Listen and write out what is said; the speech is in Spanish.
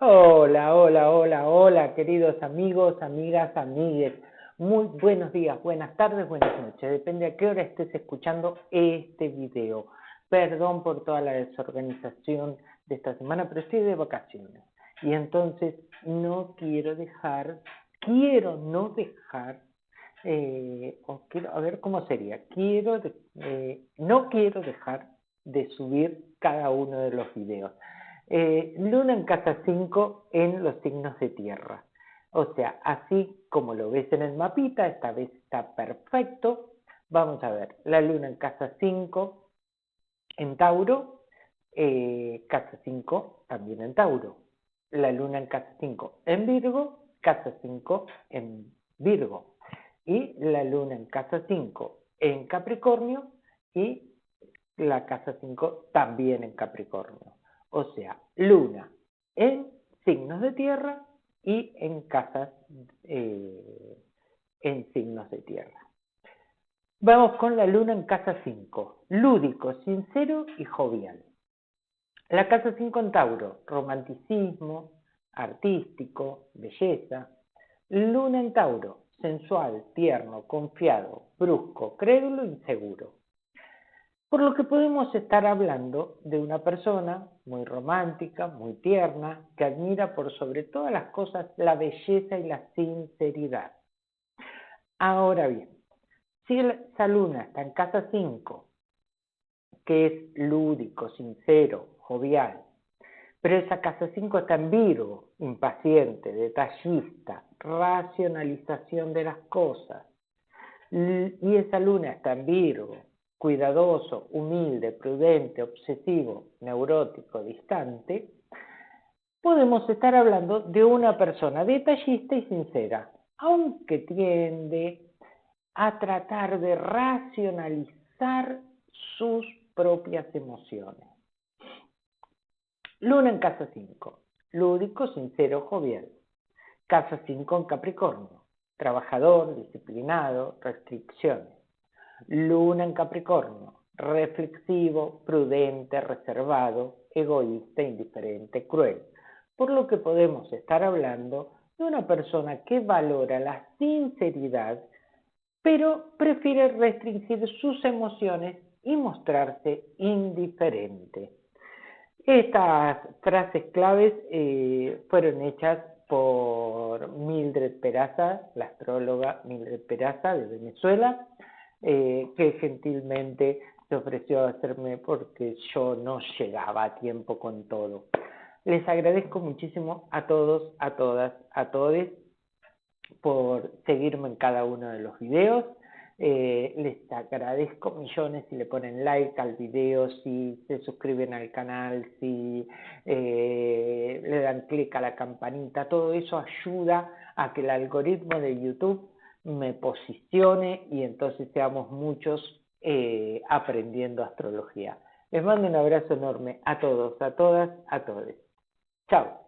Hola, hola, hola, hola, queridos amigos, amigas, amigues. Muy buenos días, buenas tardes, buenas noches. Depende a qué hora estés escuchando este video. Perdón por toda la desorganización de esta semana, pero estoy de vacaciones. Y entonces no quiero dejar, quiero no dejar, eh, quiero, a ver cómo sería, quiero, eh, no quiero dejar de subir cada uno de los videos. Eh, luna en casa 5 en los signos de tierra. O sea, así como lo ves en el mapita, esta vez está perfecto. Vamos a ver, la luna en casa 5 en Tauro, eh, casa 5 también en Tauro. La luna en casa 5 en Virgo, casa 5 en Virgo. Y la luna en casa 5 en Capricornio y la casa 5 también en Capricornio o sea, luna en signos de tierra y en casas eh, en signos de tierra. Vamos con la luna en casa 5, lúdico, sincero y jovial. La casa 5 en Tauro, romanticismo, artístico, belleza. Luna en Tauro, sensual, tierno, confiado, brusco, crédulo, inseguro. Por lo que podemos estar hablando de una persona muy romántica, muy tierna, que admira por sobre todas las cosas la belleza y la sinceridad. Ahora bien, si esa luna está en casa 5, que es lúdico, sincero, jovial, pero esa casa 5 está en Virgo, impaciente, detallista, racionalización de las cosas, y esa luna está en Virgo, cuidadoso, humilde, prudente, obsesivo, neurótico, distante, podemos estar hablando de una persona detallista y sincera, aunque tiende a tratar de racionalizar sus propias emociones. Luna en casa 5, lúdico, sincero, jovial. Casa 5 en Capricornio, trabajador, disciplinado, restricciones. Luna en Capricornio, reflexivo, prudente, reservado, egoísta, indiferente, cruel. Por lo que podemos estar hablando de una persona que valora la sinceridad, pero prefiere restringir sus emociones y mostrarse indiferente. Estas frases claves eh, fueron hechas por Mildred Peraza, la astróloga Mildred Peraza de Venezuela, eh, que gentilmente se ofreció a hacerme porque yo no llegaba a tiempo con todo. Les agradezco muchísimo a todos, a todas, a todos por seguirme en cada uno de los videos. Eh, les agradezco millones si le ponen like al video, si se suscriben al canal, si eh, le dan clic a la campanita. Todo eso ayuda a que el algoritmo de YouTube me posicione y entonces seamos muchos eh, aprendiendo astrología. Les mando un abrazo enorme a todos, a todas, a todos. Chao.